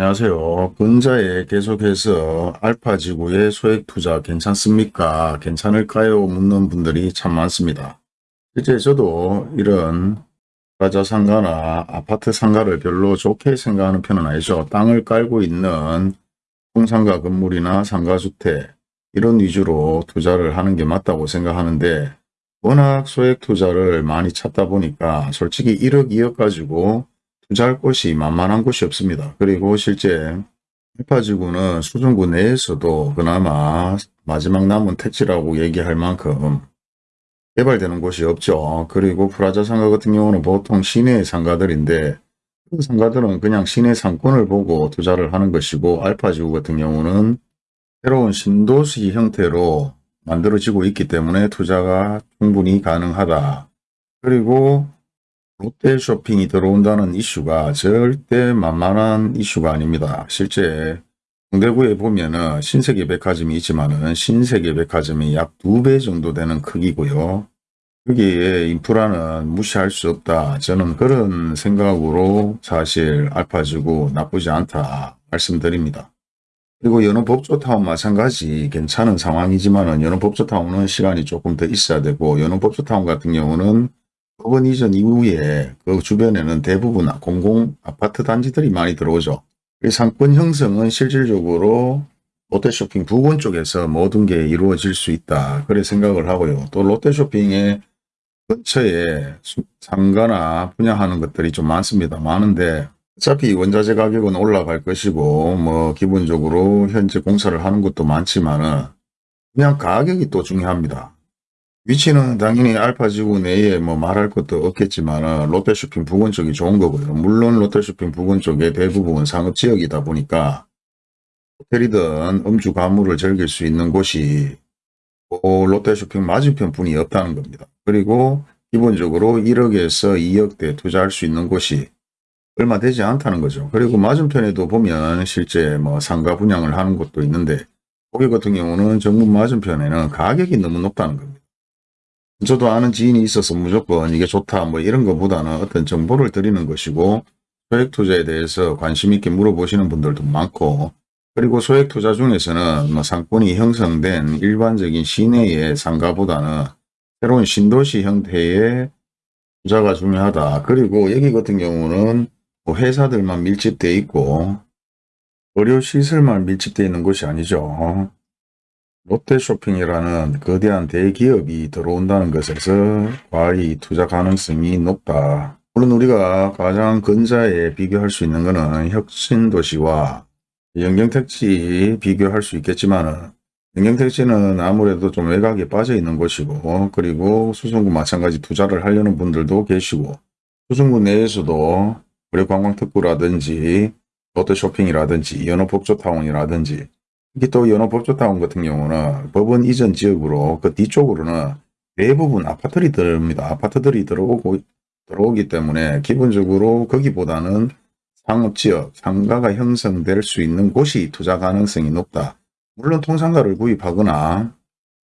안녕하세요. 근자에 계속해서 알파지구의 소액 투자 괜찮습니까? 괜찮을까요? 묻는 분들이 참 많습니다. 실제 저도 이런 가자 상가나 아파트 상가를 별로 좋게 생각하는 편은 아니죠. 땅을 깔고 있는 통상가 건물이나 상가주택 이런 위주로 투자를 하는 게 맞다고 생각하는데 워낙 소액 투자를 많이 찾다 보니까 솔직히 1억 2억 가지고 투자할 곳이 만만한 곳이 없습니다. 그리고 실제 알파지구는 수중구 내에서도 그나마 마지막 남은 택지라고 얘기할 만큼 개발되는 곳이 없죠. 그리고 프라자 상가 같은 경우는 보통 시내 상가들인데 그 상가들은 그냥 시내 상권을 보고 투자를 하는 것이고 알파지구 같은 경우는 새로운 신도시 형태로 만들어지고 있기 때문에 투자가 충분히 가능하다. 그리고 롯데 쇼핑이 들어온다는 이슈가 절대 만만한 이슈가 아닙니다. 실제 동대구에 보면은 신세계 백화점이 있지만은 신세계 백화점이 약 두 배 정도 되는 크기고요. 여기에 인프라는 무시할 수 없다. 저는 그런 생각으로 사실 알파지구 나쁘지 않다 말씀드립니다. 그리고 연호법조타운 마찬가지 괜찮은 상황이지만 은 연호법조타운은 시간이 조금 더 있어야 되고 연호법조타운 같은 경우는 법원 이전 이후에 그 주변에는 대부분 공공 아파트 단지들이 많이 들어오죠. 이 상권 형성은 실질적으로 롯데쇼핑 부근 쪽에서 모든 게 이루어질 수 있다. 그래 생각을 하고요. 또 롯데쇼핑의 근처에 상가나 분양하는 것들이 좀 많습니다. 많은데 어차피 원자재 가격은 올라갈 것이고 뭐 기본적으로 현재 공사를 하는 것도 많지만은 그냥 가격이 또 중요합니다. 위치는 당연히 알파지구 내에 뭐 말할 것도 없겠지만 롯데쇼핑 부근 쪽이 좋은 거고요. 물론 롯데쇼핑 부근 쪽에 대부분 상업지역이다 보니까 호텔이든 음주 가물을 즐길 수 있는 곳이 롯데쇼핑 맞은편 분이 없다는 겁니다. 그리고 기본적으로 1억에서 2억대 투자할 수 있는 곳이 얼마 되지 않다는 거죠. 그리고 맞은편에도 보면 실제 뭐 상가 분양을 하는 곳도 있는데 거기 같은 경우는 정문 맞은편에는 가격이 너무 높다는 겁니다. 저도 아는 지인이 있어서 무조건 이게 좋다 뭐 이런 것보다는 어떤 정보를 드리는 것이고 소액 투자에 대해서 관심 있게 물어보시는 분들도 많고 그리고 소액 투자 중에서는 뭐 상권이 형성된 일반적인 시내의 상가보다는 새로운 신도시 형태의 투자가 중요하다. 그리고 여기 같은 경우는 뭐 회사들만 밀집되어 있고 의료시설만 밀집되어 있는 곳이 아니죠. 롯데쇼핑이라는 거대한 대기업이 들어온다는 것에서 과히 투자 가능성이 높다. 물론 우리가 가장 근자에 비교할 수 있는 것은 혁신도시와 영경택지 비교할 수 있겠지만 영경택지는 아무래도 좀 외곽에 빠져 있는 곳이고 그리고 수성구 마찬가지 투자를 하려는 분들도 계시고 수성구 내에서도 우리 관광특구라든지 롯데쇼핑이라든지 연어복조타운이라든지 이게 또 연호법조타운 같은 경우는 법원 이전 지역으로 그 뒤쪽으로는 대부분 아파트들이 들어옵니다. 아파트들이 들어오고 들어오기 때문에 기본적으로 거기보다는 상업지역, 상가가 형성될 수 있는 곳이 투자 가능성이 높다. 물론 통상가를 구입하거나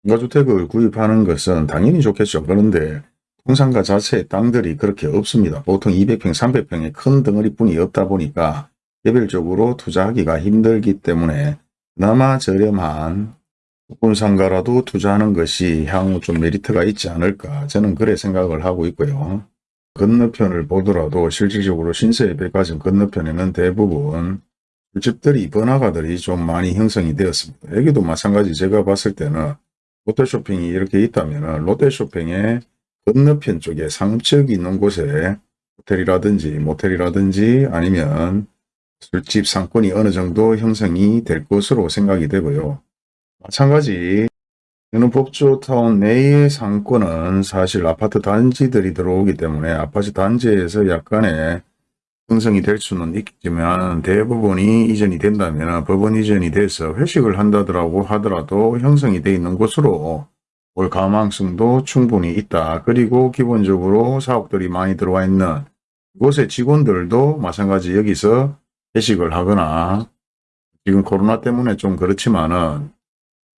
상가주택을 구입하는 것은 당연히 좋겠죠. 그런데 통상가 자체의 땅들이 그렇게 없습니다. 보통 200평, 300평의 큰 덩어리뿐이 없다 보니까 개별적으로 투자하기가 힘들기 때문에 그나마 저렴한 국군상가라도 투자하는 것이 향후 좀 메리트가 있지 않을까 저는 그래 생각을 하고 있고요. 건너편을 보더라도 실질적으로 신세의 백화점 건너편에는 대부분 술집들이 번화가들이 좀 많이 형성이 되었습니다. 여기도 마찬가지 제가 봤을 때는 롯데쇼핑이 이렇게 있다면 롯데쇼핑의 건너편 쪽에 상층이 있는 곳에 호텔이라든지 모텔이라든지 아니면 술집 상권이 어느 정도 형성이 될 것으로 생각이 되고요. 마찬가지 이는 법조타운 내의 상권은 사실 아파트 단지들이 들어오기 때문에 아파트 단지에서 약간의 형성이 될 수는 있겠지만 대부분이 이전이 된다면 법원 이전이 돼서 회식을 한다더라고 하더라도 형성이 되어 있는 곳으로 올 가망성도 충분히 있다. 그리고 기본적으로 사업들이 많이 들어와 있는 곳의 직원들도 마찬가지 여기서 회식을 하거나 지금 코로나 때문에 좀 그렇지만은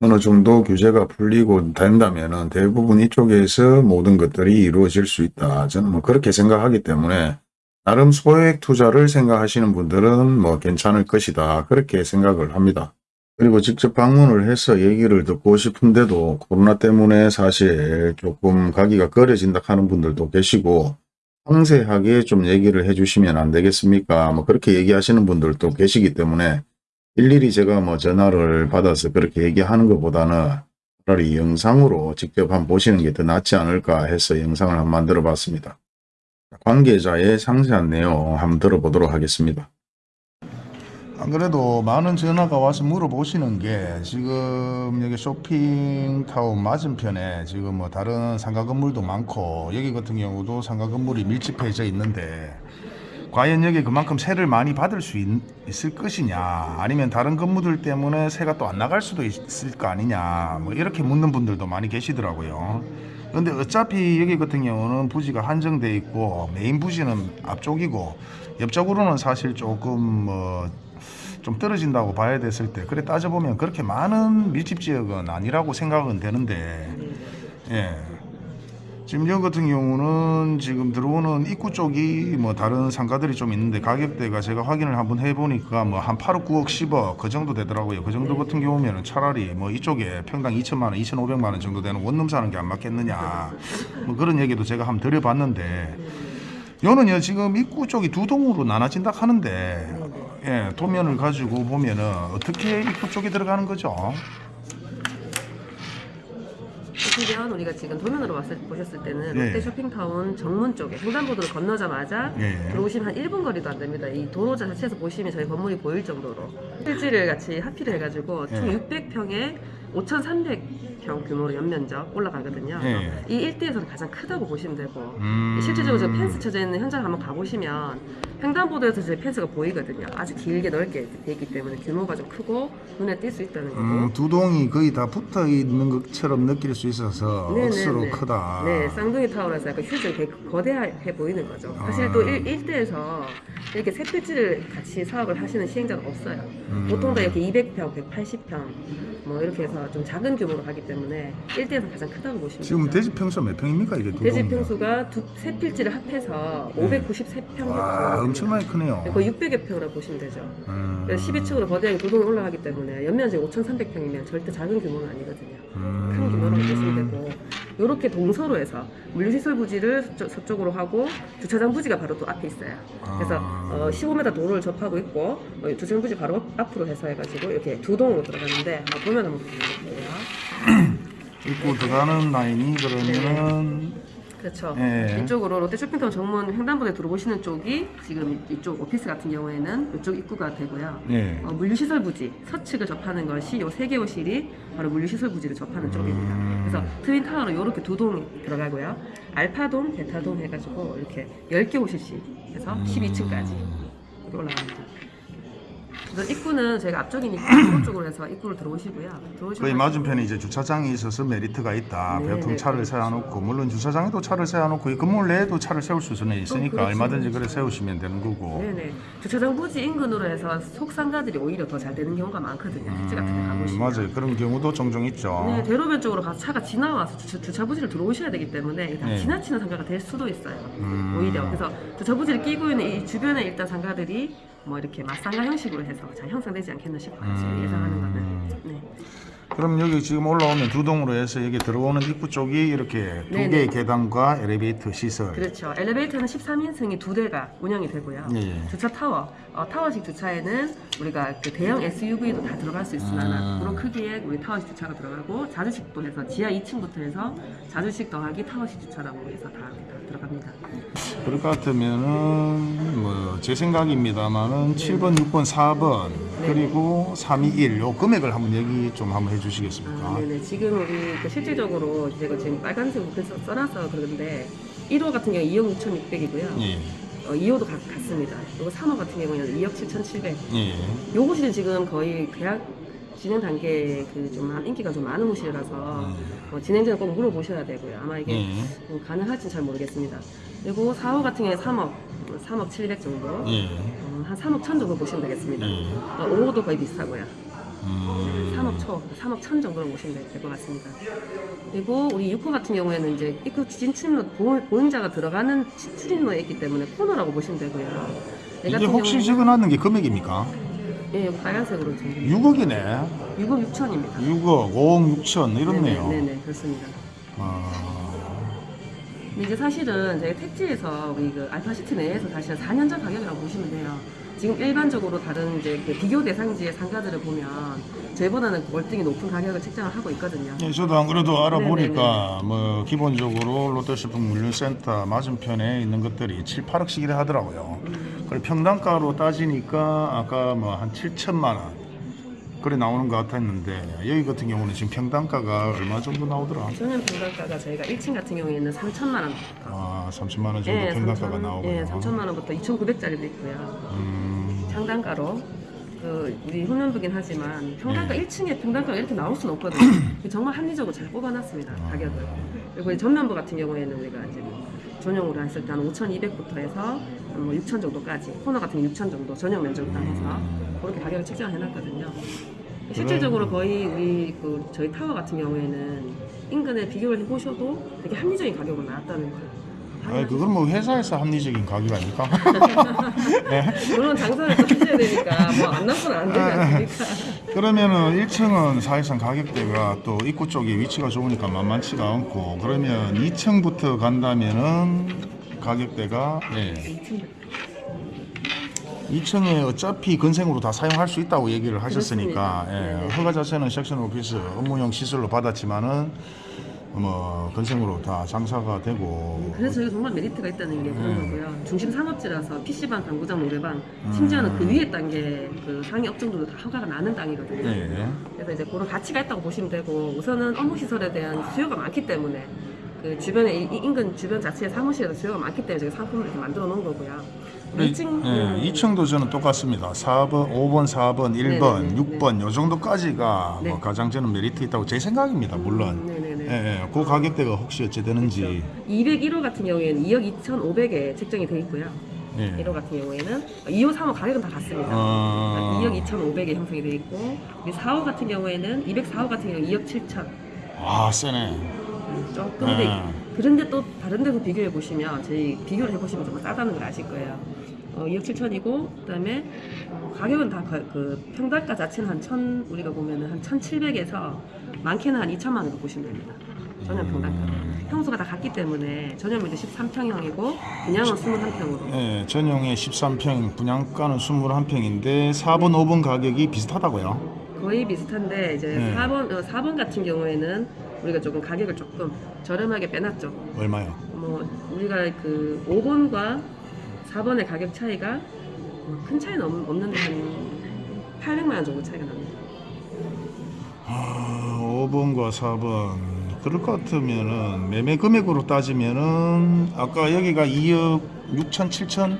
어느 정도 규제가 풀리고 된다면 대부분 이쪽에서 모든 것들이 이루어질 수 있다. 저는 뭐 그렇게 생각하기 때문에 나름 소액 투자를 생각하시는 분들은 뭐 괜찮을 것이다. 그렇게 생각을 합니다. 그리고 직접 방문을 해서 얘기를 듣고 싶은데도 코로나 때문에 사실 조금 가기가 꺼려진다 하는 분들도 계시고 상세하게 좀 얘기를 해주시면 안 되겠습니까? 뭐 그렇게 얘기하시는 분들도 계시기 때문에 일일이 제가 뭐 전화를 받아서 그렇게 얘기하는 것보다는 차라리 영상으로 직접 한번 보시는 게 더 낫지 않을까 해서 영상을 한번 만들어 봤습니다. 관계자의 상세한 내용 한번 들어보도록 하겠습니다. 안 그래도 많은 전화가 와서 물어보시는 게 지금 여기 쇼핑타운 맞은편에 지금 뭐 다른 상가 건물도 많고 여기 같은 경우도 상가 건물이 밀집해져 있는데 과연 여기 그만큼 세를 많이 받을 수 있, 을 것이냐? 아니면 다른 건물들 때문에 세가 또 안 나갈 수도 있을 거 아니냐? 뭐 이렇게 묻는 분들도 많이 계시더라고요. 근데 어차피 여기 같은 경우는 부지가 한정돼 있고 메인 부지는 앞쪽이고 옆쪽으로는 사실 조금 뭐 좀 떨어진다고 봐야 됐을 때 그래 따져보면 그렇게 많은 밀집 지역은 아니라고 생각은 되는데 예. 지금 여기 같은 경우는 지금 들어오는 입구 쪽이 뭐 다른 상가들이 좀 있는데 가격대가 제가 확인을 한번 해보니까 뭐 한 8억 9억 10억 그 정도 되더라고요. 그 정도 같은 경우면은 차라리 뭐 이쪽에 평당 2천만 원 2,500만 원 정도 되는 원룸 사는 게 안 맞겠느냐. 뭐 그런 얘기도 제가 한번 드려봤는데 요는요 지금 입구 쪽이 두 동으로 나눠진다 하는데 예 도면을 가지고 보면은 어떻게 입구 쪽에 들어가는 거죠? 보시면 우리가 지금 도면으로 왔을 보셨을 때는 예. 롯데 쇼핑타운 정문 쪽에 횡단보도를 건너자마자 예. 들어오시면 한 1분 거리도 안 됩니다. 이 도로 자체에서 보시면 저희 건물이 보일 정도로 필지를 같이 합의를 해가지고 총 예. 600평에 5,300 평 규모로 연면적 올라가거든요. 예. 이 일대에서는 가장 크다고 보시면 되고 음. 실질적으로 저 펜스 쳐져 있는 현장 한번 가보시면 횡단보도에서 저희 펜스가 보이거든요. 아주 길게 넓게 돼 있기 때문에 규모가 좀 크고 눈에 띌 수 있다는 거고. 음, 두 동이 거의 다 붙어 있는 것처럼 느낄 수 있어서 네네네. 억수로 크다. 네, 쌍둥이 타워라서 약간 휴지 되게 거대해 보이는 거죠. 사실 또 일, 일대에서 이렇게 세 필지를 같이 사업을 하시는 시행자가 없어요. 음. 보통 다 이렇게 200평, 180평 뭐 이렇게 해서 좀 작은 규모로 하기 때문에 일대에서 가장 크다고 보시면 지금 되죠. 대지 평수 몇 평입니까 이게 두 대지 동이면? 평수가 두, 세 필지를 합해서 네. 593평 와 엄청 많이 크네요. 거의 600여 평이라고 보시면 되죠. 음. 그래서 12층으로 거대하게 두 동이 올라가기 때문에 연면적이 5,300평이면 절대 작은 규모는 아니거든요. 음. 큰 규모라고 보시면 되고 이렇게 동서로 해서 물류시설 부지를 서쪽, 서쪽 으로 하고 주차장 부지가 바로 또 앞에 있어요. 그래서 아. 어, 15m 도로를 접하고 있고 어, 주차장 부지 바로 앞으로 해서 해가지고 이렇게 두 동으로 들어가는데 어, 보면 한번 보여드릴게요. 입구 들어가는 라인이 그러면은 그렇죠. 예. 이쪽으로 롯데 쇼핑타운 정문 횡단보도에 들어오시는 쪽이 지금 이쪽 오피스 같은 경우에는 이쪽 입구가 되고요. 예. 어, 물류시설 부지 서측을 접하는 것이 요 세 개 호실이 바로 물류시설 부지를 접하는 쪽입니다. 음. 그래서 트윈타워로 이렇게 두 동이 들어가고요. 알파동, 베타동 해가지고 이렇게 10개 호실씩 해서 12층까지 이렇게 올라갑니다. 입구는 저희가 앞쪽이니까 오른쪽으로 해서 입구를 들어오시고요. 들어오시고 거의 맞은편에 이제 주차장이 있어서 메리트가 있다. 네, 보통 네, 차를 그렇죠. 세워놓고 물론 주차장에도 차를 세워놓고 이 건물 내에도 차를 세울 수는 있으니까. 얼마든지 그래 세우시면 되는 거고. 네네. 주차장 부지 인근으로 해서 속상가들이 오히려 더 잘 되는 경우가 많거든요. 택지 같은 데 음, 가보시면. 맞아요. 그런 경우도 종종 있죠. 네, 대로변 쪽으로 가서 차가 지나와서 주차, 주차 부지를 들어오셔야 되기 때문에 다 네. 지나치는 상가가 될 수도 있어요. 음. 오히려 그래서 주차 부지를 끼고 있는 이 주변에 일단 상가들이 뭐 이렇게 맞상가 형식으로 해서 잘 형성되지 않겠나 싶어요. 음. 예상하는 거는. 네. 그럼 여기 지금 올라오면 두 동으로 해서 여기 들어오는 입구 쪽이 이렇게 두 네네. 개의 계단과 엘리베이터 시설. 그렇죠. 엘리베이터는 13인승이 두 대가 운영이 되고요. 예, 예. 주차 타워, 어, 타워식 주차에는 우리가 그 대형 SUV도 다 들어갈 수 있으나 음. 그런 크기의 우리 타워식 주차가 들어가고 자주식도 해서 지하 2층부터 해서 자주식 더하기 타워식 주차라고 해서 다, 다 들어갑니다. 그럴 것 같으면은 뭐 제 생각입니다만은 7번, 6번, 4번 그리고 321 요 금액을 한번 얘기 좀 한번 해주시겠습니까? 아, 네네. 지금 우리 그 실질적으로 제가 지금 빨간색으로 써- 써놔서 그러는데 1호 같은 경우 2억 6,600이고요. 예, 어, 2호도 같, 같습니다. 그리고 3호 같은 경우는 2억 7,700. 예. 요것이 지금 거의 계약 진행 단계에 그좀 인기가 좀 많은 호실이라서 음. 어, 진행자는 꼭 물어보셔야 되고요. 아마 이게 예. 음, 가능할지 잘 모르겠습니다. 그리고 4호 같은 경우에 3억, 3억 700 정도, 예. 어, 한 3억 1천 정도 보시면 되겠습니다. 예. 어, 5호도 거의 비슷하고요. 음. 3억 초, 3억 천 정도로 보시면 될 것 같습니다. 그리고 우리 6호 같은 경우에는 이제 입구 진출로 보행자가 들어가는 치- 출입로에 있기 때문에 코너라고 보시면 되고요. 얘 이게 혹시 경우에는- 적어놨는 게 금액입니까? 예, 빨간색으로 좀 6억이네. 6억 6천입니다. 6억, 5억 6천 이렇네요. 네네, 네네, 그렇습니다. 아, 근데 이제 사실은 저희 택지에서 우리 그 알파시티 내에서 사실은 4년 전 가격이라고 보시면 돼요. 지금 일반적으로 다른 이제 그 비교 대상지의 상가들을 보면 저희보다는 월등히 높은 가격을 책정을 하고 있거든요. 예, 저도 안 그래도 알아보니까 뭐 기본적으로 롯데쇼핑 물류센터 맞은편에 있는 것들이 7, 8억씩 이래 하더라고요. 그리고 평당가로 따지니까 아까 뭐 한 7천만 원 그래 나오는 것 같았는데 여기 같은 경우는 지금 평당가가 얼마 정도 나오더라? 전년 평당가가 저희가 1층 같은 경우에는 3천만 원. 아, 30만 원 정도 평당가가 나오고요. 예, 3천만 원부터 2,900짜리도 있고요. 음, 상단가로 그 우리 훈련부긴 하지만 평당가 네. 1층에 평당가가 이렇게 나올 수는 없거든요. 정말 합리적으로 잘 뽑아놨습니다 아. 가격을. 그리고 이 전면부 같은 경우에는 우리가 이제 뭐 전용으로 했을 때 한 5,200부터 해서 뭐 6,000 정도까지 코너 같은 게 6,000 정도 전용 면적을 딱 해서 음. 그렇게 가격을 책정을 해놨거든요. 실질적으로 거의 우리 그 저희 타워 같은 경우에는 인근에 비교를 해보셔도 되게 합리적인 가격으로 나왔다는 거예요. 아, 그건 뭐 회사에서 합리적인 가격 아닙니까? 네. 물론 장사를 또 하셔야 되니까 뭐 안 나쁘면 안 되지 않습니까? 그러면은 1층은 사실상 가격대가 또 입구 쪽에 위치가 좋으니까 만만치가 않고 그러면 2층부터 간다면은 가격대가 예. 2층에 어차피 건생으로 다 사용할 수 있다고 얘기를 하셨으니까. 예. 네네. 허가 자체는 섹션 오피스 업무용 시설로 받았지만은 뭐 건생으로 다 장사가 되고 그래서 저희가 정말 메리트가 있다는 게 그런 음. 거고요. 중심 상업지라서 PC방, 당구장, 노래방, 심지어는 그 위에 단계 그 상위 업종들도 다 허가가 나는 땅이거든요. 예. 그래서 이제 그런 가치가 있다고 보시면 되고 우선은 업무 시설에 대한 수요가 많기 때문에 그 주변에 이- 인근 주변 자체의 사무실에서 수요가 많기 때문에 저희가 상품을 이렇게 만들어 놓은 거고요. 네, 2층 예, 2층도 저는 똑같습니다. 4번, 5번, 4번, 1번, 네네네. 6번 요 정도까지가 네. 뭐 가장 저는 메리트 있다고 제 생각입니다. 물론. 예, 예, 그 가격대가 혹시 어찌 되는지. 201호 같은 경우에는 2억 2,500에 책정이 돼 있고요. 예. 1호 같은 경우에는 2호, 3호 가격은 다 같습니다. 어, 2억 2,500에 형성이 돼 있고 우리 4호 같은 경우에는 204호 같은 경우 2억 7천 아, 세네. 조금 네. 더 그런데 또 다른 데서 비교해 보시면 저희 비교를 해 보시면 정말 싸다는 걸 아실 거예요. 어, 2억 7천이고 그다음에 어, 가격은 다 그 평당가 자체는 한 천 우리가 보면은 한 1,700에서 많게는 한 2천만 원 정도 보시면 됩니다. 전용 평당가로 평수가 다 같기 때문에 전용은 이제 13평형이고 분양은 21평으로 예, 전용의 13평, 분양가는 21평인데 4번, 5번 가격이 비슷하다고요. 거의 비슷한데 이제 네. 4번 어, 4번 같은 경우에는 우리가 조금 가격을 조금 저렴하게 빼놨죠. 얼마요? 뭐 우리가 그 5번과 4번의 가격 차이가 뭐큰 차이는 없, 없는데 한 800만 원 정도 차이가 납니다. 아, 5번과 4번 그럴 것 같으면은 매매 금액으로 따지면은 아까 여기가 2억 6천 7천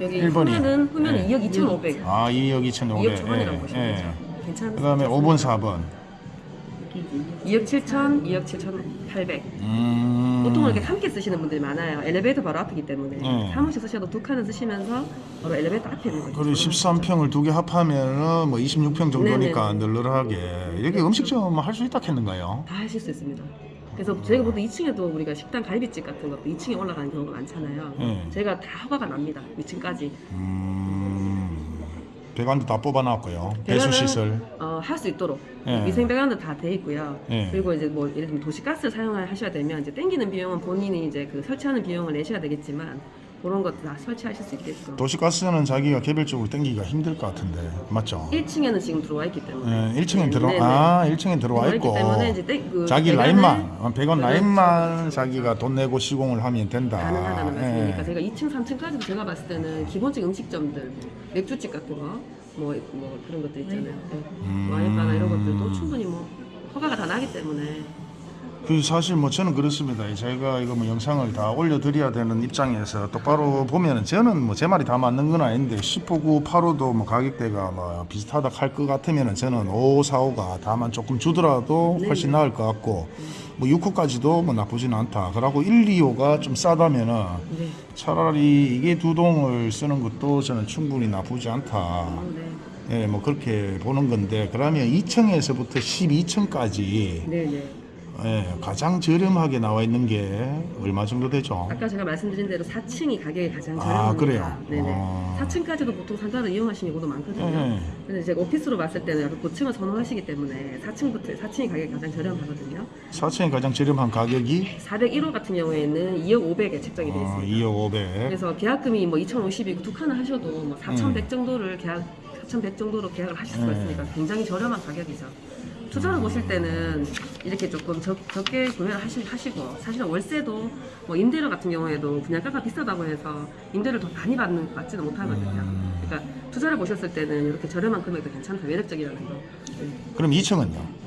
여기 일본이. 후면은 후면은 네. 2억 2,500, 아 2억 2,500 2억 초반이라고 보시면 되죠. 괜찮습니다. 그다음에 5번 4번 2억 7천, 2억 7,800. 음... 보통 이렇게 함께 쓰시는 분들이 많아요. 엘리베이터 바로 앞이기 때문에 네. 사무실 쓰셔도 두 칸을 쓰시면서 바로 엘리베이터 앞에 있는 거죠. 그리고 13평을 두 개 합하면은 뭐 26평 정도니까 널널하게 이렇게 음식점 할 수 있다 했는가요? 다 하실 수 있습니다. 그래서 저희가 보통 2층에도 우리가 식당 갈비집 같은 것도 2층에 올라가는 경우가 많잖아요. 네. 저희가 다 허가가 납니다. 2층까지. 음... 배관도 다 뽑아놨고요. 배관은- 배수시설 어, 할 수 있도록 네. 위생 배관도 다 돼 있고요. 네. 그리고 이제 뭐 예를 들면 도시가스를 사용을 하셔야 되면 이제 땡기는 비용은 본인이 이제 그 설치하는 비용을 내셔야 되겠지만 그런 것도 다 설치하실 수 있게끔. 도시가스는 자기가 개별적으로 땡기기가 힘들 것 같은데 맞죠? 1층에는 지금 들어와 있기 때문에. 예, 1층에 들어 네네. 아 1층에 들어와 있고 때문에 이제 땡- 그 자기 라인만 어, 배관 그렇죠. 라인만 자기가 돈 내고 시공을 하면 된다. 가능하다는 말씀이니까 예. 제가 2층, 3층까지도 제가 봤을 때는 기본적인 음식점들, 맥주집 같은 거, 뭐, 뭐 그런 것들 있잖아요. 네. 음. 와인바나 이런 것들도 충분히 뭐 허가가 다 나기 때문에 그 사실 뭐 저는 그렇습니다. 저희가 이거 뭐 영상을 다 올려드려야 되는 입장에서 똑바로 보면은 저는 뭐 제 말이 다 맞는 건 아닌데 10호구 8호도 뭐 가격대가 뭐 비슷하다 할 것 같으면은 저는 5, 4, 5가 다만 조금 주더라도 훨씬 네네. 나을 것 같고 뭐 6호까지도 뭐 나쁘진 않다. 그러고 1, 2호가 좀 싸다면은 네. 차라리 이게 두 동을 쓰는 것도 저는 충분히 나쁘지 않다. 어, 네. 예, 뭐 그렇게 보는 건데 그러면 2층에서부터 12층까지 네네. 예, 가장 저렴하게 나와 있는 게 얼마 정도 되죠? 아까 제가 말씀드린 대로 4층이 가격이 가장 아, 저렴합니다. 그래요? 네네. 어. 4층까지도 보통 상가를 이용하시는 경우도 많거든요. 예. 근데 이제 오피스로 봤을 때는 약간 고층을 선호하시기 때문에 4층부터 4층이 가격이 가장 저렴하거든요. 4층이 가장 저렴한 가격이 401호 같은 경우에는 2억 500에 책정이 되어 어, 있습니다. 2억 500. 그래서 계약금이 뭐 2,050이고 두 칸을 하셔도 뭐 4,100 음. 정도를 계약 4,100 정도로 계약을 하실 수가 네. 있으니까 굉장히 저렴한 가격이죠. 투자를 보실 때는 이렇게 조금 적, 적게 구매를 하시, 하시고 사실은 월세도 뭐 임대료 같은 경우에도 분양가가 비싸다고 해서 임대를 더 많이 받는 받지는 못하거든요. 음. 그러니까 투자를 보셨을 때는 이렇게 저렴한 금액도 괜찮다 매력적이라는 거. 네. 그럼 2층은요?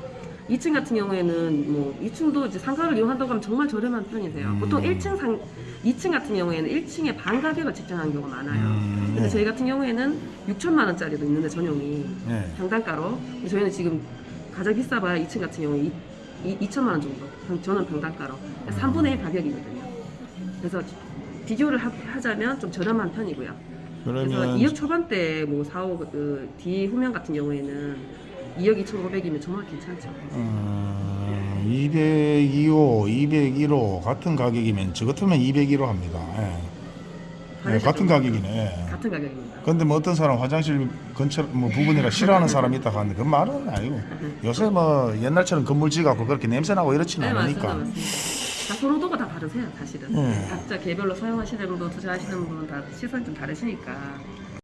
2층 같은 경우에는 뭐 2층도 이제 상가를 이용한다고 하면 정말 저렴한 편이세요. 음. 보통 1층 상 2층 같은 경우에는 1층에 반 가격을 책정하는 경우가 많아요. 음, 근데 네. 저희 같은 경우에는 6천만 원짜리도 있는데 전용이 네. 평당가로 저희는 지금 가장 비싸봐야 2층 같은 경우에 2, 2, 2천만 원 정도. 평- 저는 평당가로 3분의 1 가격이거든요. 그래서 비교를 하, 하자면 좀 저렴한 편이고요. 그래서 그러면 2억 초반대 뭐 4억 그 D 후면 같은 경우에는 2억 2,500이면 정말 괜찮죠. 어, 202호, 201호 같은 가격이면 저 같으면 201호 합니다. 예. 예, 화장실 같은 좀- 가격이네. 같은 가격입니다. 근데 뭐 어떤 사람 화장실 근처 뭐 부분이라 싫어하는 사람이 있다 하는데 그 말은 아니고 요새 뭐 옛날처럼 건물 지 갖고 그렇게 냄새 나고 이렇지는 네 않으니까 맞습니다. 다 선호도가 다 다르세요, 사실은. 네. 각자 개별로 사용하시는 분, 투자하시는 분다 시선이 좀 다르시니까.